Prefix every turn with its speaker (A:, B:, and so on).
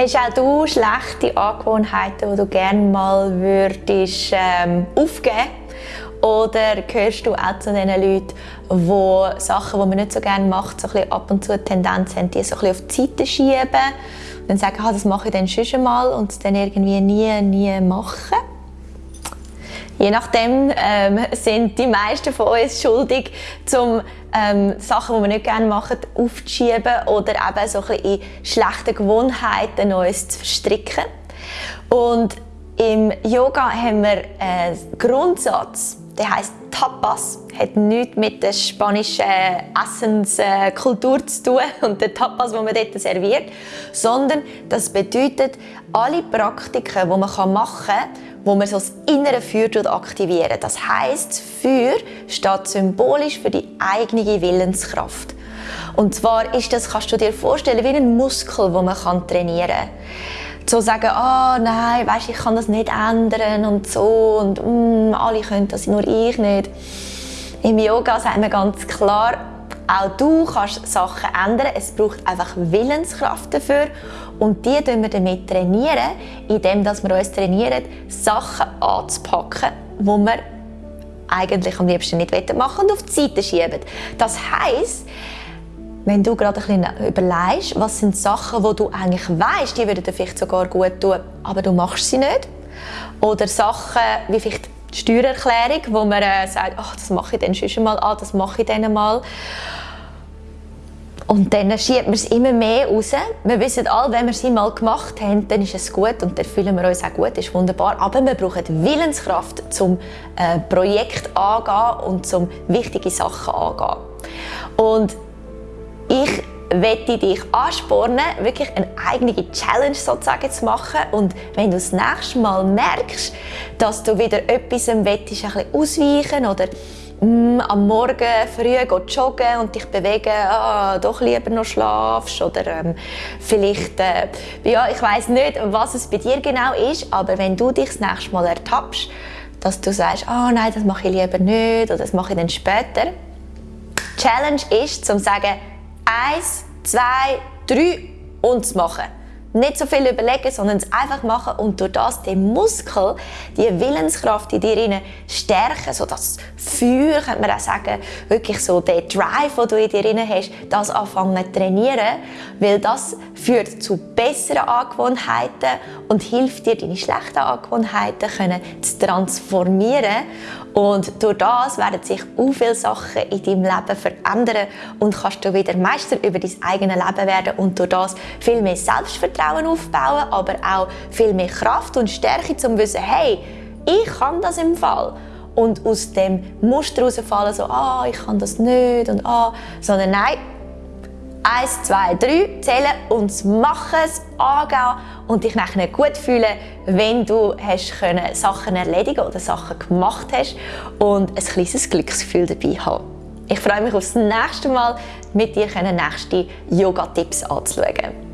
A: Hast auch du schlechte Angewohnheiten, die du gerne mal würdest, ähm, aufgeben Oder gehörst du auch zu den Leuten, die Sachen, die man nicht so gerne macht, so ein bisschen ab und zu eine Tendenz haben, die so ein bisschen auf die Seite schieben und dann sagen, ah, das mache ich dann schon mal und es dann irgendwie nie, nie machen? Je nachdem ähm, sind die meisten von uns schuldig, um ähm, Sachen, die wir nicht gerne machen, aufzuschieben oder eben so ein bisschen in schlechte Gewohnheiten uns zu verstricken. Und im Yoga haben wir einen Grundsatz, der heißt Tapas. Hat nichts mit der spanischen Essenskultur zu tun und der Tapas, den man dort serviert, sondern das bedeutet alle Praktiken, die man machen kann, wo man so das innere Feuer aktivieren Das heißt, Feuer steht symbolisch für die eigene Willenskraft. Und zwar ist das, kannst du dir vorstellen, wie ein Muskel, den man trainieren kann. So sagen, oh, nein, weißt, ich kann das nicht ändern und so und mm, alle können das, nur ich nicht. Im Yoga sagt man ganz klar, auch du kannst Sachen ändern. Es braucht einfach Willenskraft dafür. Und die trainieren wir damit trainieren, indem wir uns trainieren, Sachen anzupacken, die wir eigentlich am liebsten nicht machen und auf die Seite schieben. Das heisst, wenn du gerade ein bisschen überlegst, was sind Sachen, die du eigentlich weißt, die würden dir vielleicht sogar gut tun, aber du machst sie nicht. Oder Sachen wie vielleicht die Steuererklärung, wo man äh, sagt, ach, das mache ich dann schon mal an, das mache ich dann mal. Und dann schiebt man es immer mehr raus. Wir wissen alle, wenn wir es einmal gemacht haben, dann ist es gut und dann fühlen wir uns auch gut, ist wunderbar. Aber wir brauchen Willenskraft, um äh, Projekt angehen und zum wichtige Sachen angehen. Und ich möchte dich anspornen, wirklich eine eigene Challenge sozusagen zu machen. Und wenn du das nächste Mal merkst, dass du wieder etwas willst, ein bisschen ausweichen oder mm, am Morgen früh joggen und dich bewegen, ah, doch lieber noch schlafst oder ähm, vielleicht, äh, ja, ich weiß nicht, was es bei dir genau ist, aber wenn du dich das nächste Mal ertappst, dass du sagst, ah, nein, das mache ich lieber nicht oder das mache ich dann später. Challenge ist, zu sagen, eins, zwei, drei und machen. Nicht so viel überlegen, sondern es einfach machen. Und durch das den Muskel, die Willenskraft in dir stärken, so das Feuer, könnte man auch sagen, wirklich so der Drive, den du in dir hast, das anfangen zu trainieren, weil das führt zu besseren Angewohnheiten und hilft dir, deine schlechten Angewohnheiten können zu transformieren. Und durch das werden sich auch viele Sachen in deinem Leben verändern und kannst du wieder Meister über dein eigenes Leben werden und durch das viel mehr Selbstvertrauen aufbauen, aber auch viel mehr Kraft und Stärke, um zu wissen, hey, ich kann das im Fall. Und aus dem Muster herausfallen, so, ah, ich kann das nicht und ah, sondern nein, Eins, zwei, drei zählen und Machen, das Angehen und dich nachher gut fühlen, wenn du hast können Sachen erledigen oder Sachen gemacht hast und ein kleines Glücksgefühl dabei haben. Ich freue mich aufs nächste Mal, mit dir nächste Yoga-Tipps anzuschauen.